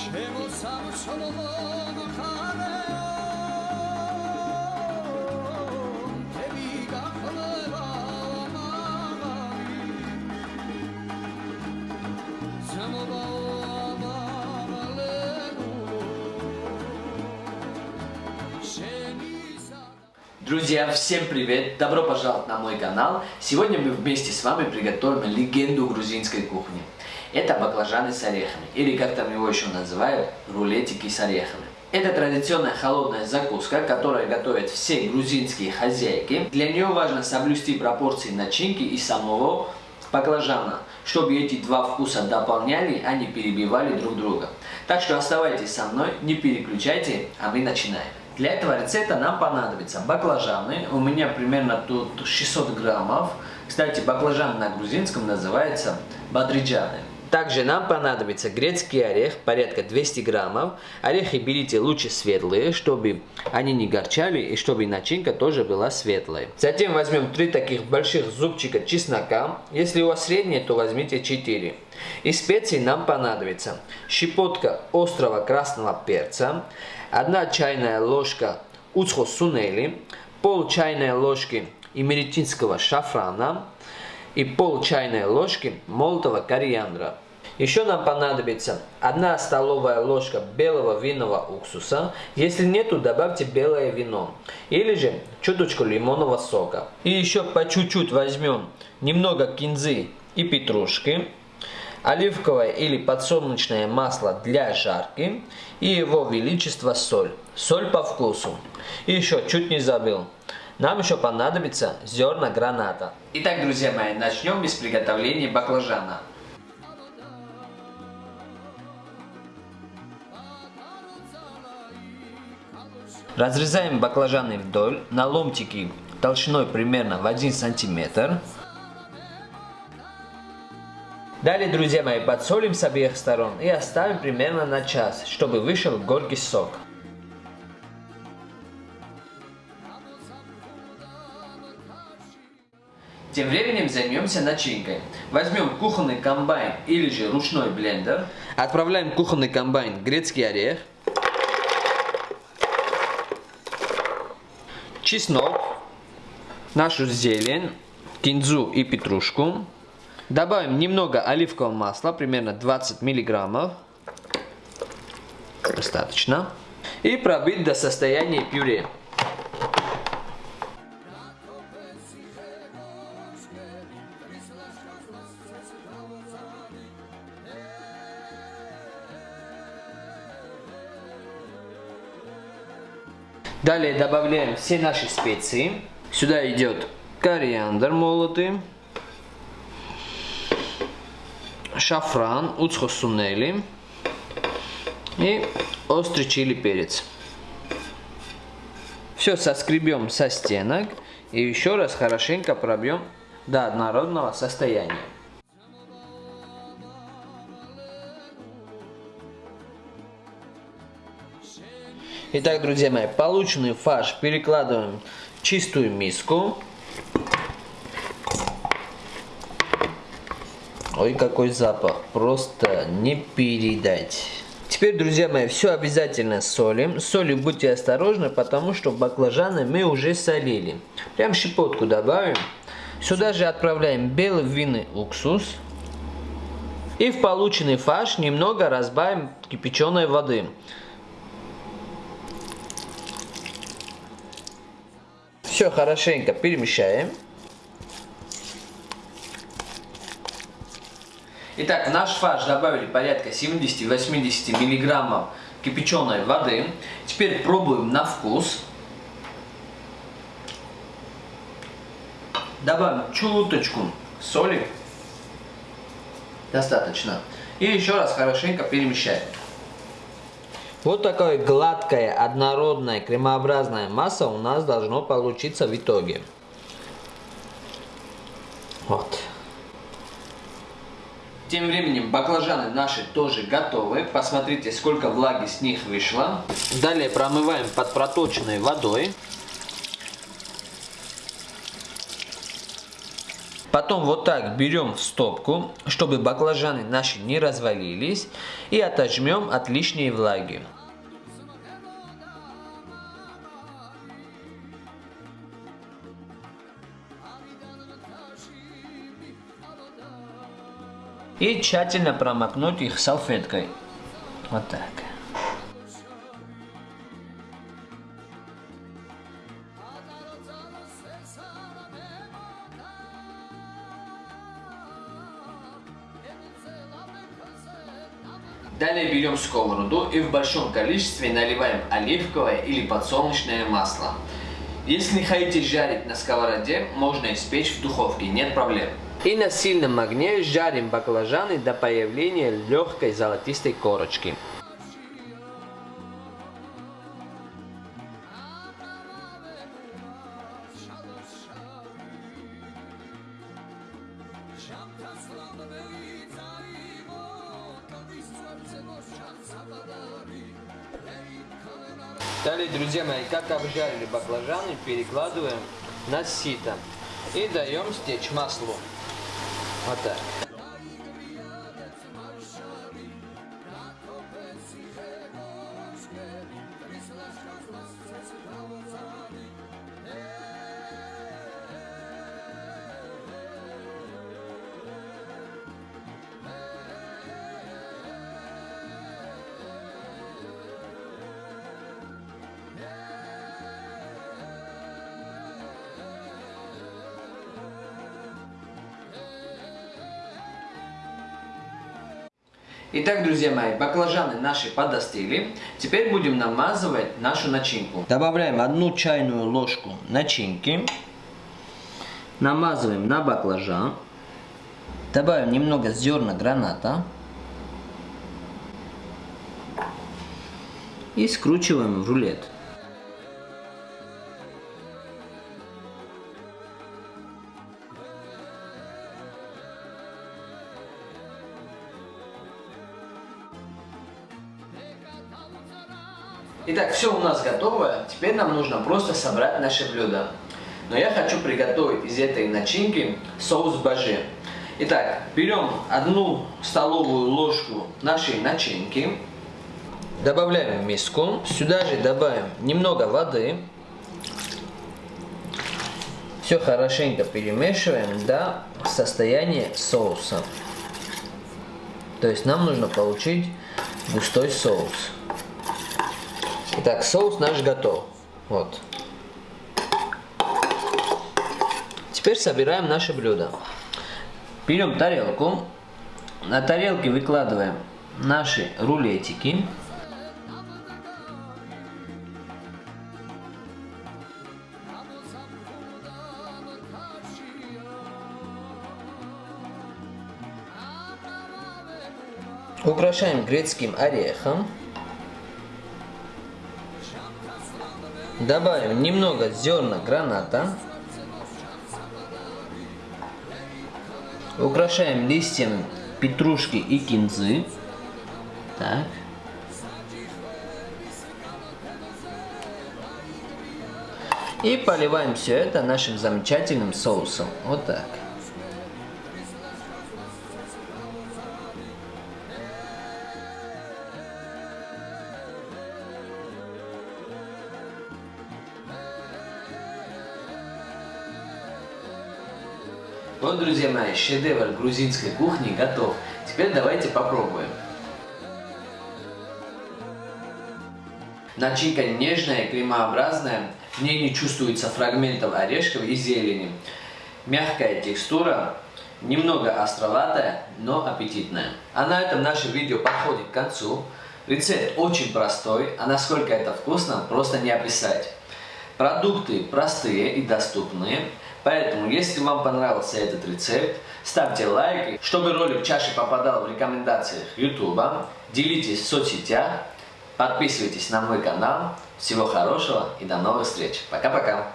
ჩემო სამშობლო ხარეო თები გახლება მაღალი ზამობა Друзья, всем привет! Добро пожаловать на мой канал! Сегодня мы вместе с вами приготовим легенду грузинской кухни. Это баклажаны с орехами, или как там его еще называют, рулетики с орехами. Это традиционная холодная закуска, которую готовят все грузинские хозяйки. Для нее важно соблюсти пропорции начинки и самого баклажана, чтобы эти два вкуса дополняли, а не перебивали друг друга. Так что оставайтесь со мной, не переключайте, а мы начинаем. Для этого рецепта нам понадобятся баклажаны. У меня примерно тут 600 граммов. Кстати, баклажан на грузинском называется бадриджаны. Также нам понадобится грецкий орех, порядка 200 граммов. Орехи берите лучше светлые, чтобы они не горчали и чтобы начинка тоже была светлой. Затем возьмем 3 таких больших зубчика чеснока. Если у вас средние, то возьмите 4. Из специй нам понадобится щепотка острого красного перца, 1 чайная ложка уцхо сунели, пол чайной ложки имеретинского шафрана, и пол чайной ложки молотого кориандра. Еще нам понадобится 1 столовая ложка белого винного уксуса. Если нету, добавьте белое вино. Или же чуточку лимонного сока. И еще по чуть-чуть возьмем немного кинзы и петрушки. Оливковое или подсолнечное масло для жарки. И его величество соль. Соль по вкусу. И еще чуть не забыл. Нам еще понадобится зерна граната. Итак, друзья мои, начнем с приготовления баклажана. Разрезаем баклажаны вдоль на ломтики толщиной примерно в 1 сантиметр. Далее, друзья мои, подсолим с обеих сторон и оставим примерно на час, чтобы вышел горький сок. Тем временем займемся начинкой. Возьмем кухонный комбайн или же ручной блендер. Отправляем в кухонный комбайн грецкий орех, чеснок, нашу зелень, кинзу и петрушку. Добавим немного оливкового масла, примерно 20 миллиграммов. Достаточно. И пробить до состояния пюре. Далее добавляем все наши специи. Сюда идет кориандр молотый, шафран, уцхосунели и острый чили перец. Все соскребем со стенок и еще раз хорошенько пробьем до однородного состояния. Итак, друзья мои, полученный фарш перекладываем в чистую миску. Ой, какой запах, просто не передать. Теперь, друзья мои, все обязательно солим. Солью будьте осторожны, потому что баклажаны мы уже солили. Прям щепотку добавим. Сюда же отправляем белый винный уксус. И в полученный фарш немного разбавим кипяченой воды. Все хорошенько перемещаем. Итак, в наш фарш добавили порядка 70-80 миллиграммов кипяченой воды. Теперь пробуем на вкус. Добавим чуточку соли. Достаточно. И еще раз хорошенько перемещаем. Вот такая гладкая, однородная, кремообразная масса у нас должно получиться в итоге. Вот. Тем временем баклажаны наши тоже готовы. Посмотрите, сколько влаги с них вышло. Далее промываем под проточной водой. Потом вот так берем в стопку, чтобы баклажаны наши не развалились. И отожмем от лишней влаги. И тщательно промокнуть их салфеткой. Вот так. Далее берем сковороду и в большом количестве наливаем оливковое или подсолнечное масло. Если не хотите жарить на сковороде, можно испечь в духовке, нет проблем. И на сильном огне жарим баклажаны до появления легкой золотистой корочки. Далее, друзья мои, как обжарили баклажаны, перекладываем на сито и даем стечь маслу. Вот так. Итак, друзья мои, баклажаны наши подостыли. Теперь будем намазывать нашу начинку. Добавляем одну чайную ложку начинки. Намазываем на баклажан. Добавим немного зерна граната. И скручиваем в рулет. Итак, все у нас готово. Теперь нам нужно просто собрать наше блюдо. Но я хочу приготовить из этой начинки соус бажи. Итак, берем одну столовую ложку нашей начинки. Добавляем в миску. Сюда же добавим немного воды. Все хорошенько перемешиваем до состояния соуса. То есть нам нужно получить густой соус. Итак, соус наш готов. Вот. Теперь собираем наше блюдо. Берем тарелку. На тарелке выкладываем наши рулетики. Украшаем грецким орехом. Добавим немного зерна граната. Украшаем листьями петрушки и кинзы. Так. И поливаем все это нашим замечательным соусом. Вот так. Вот, друзья мои, шедевр грузинской кухни готов. Теперь давайте попробуем. Начинка нежная, кремообразная, в ней не чувствуется фрагментов орешков и зелени. Мягкая текстура, немного островатая, но аппетитная. А на этом наше видео подходит к концу. Рецепт очень простой, а насколько это вкусно, просто не описать. Продукты простые и доступные. Поэтому, если вам понравился этот рецепт, ставьте лайк, чтобы ролик чаще попадал в рекомендациях YouTube, делитесь в соцсетях, подписывайтесь на мой канал. Всего хорошего и до новых встреч. Пока-пока.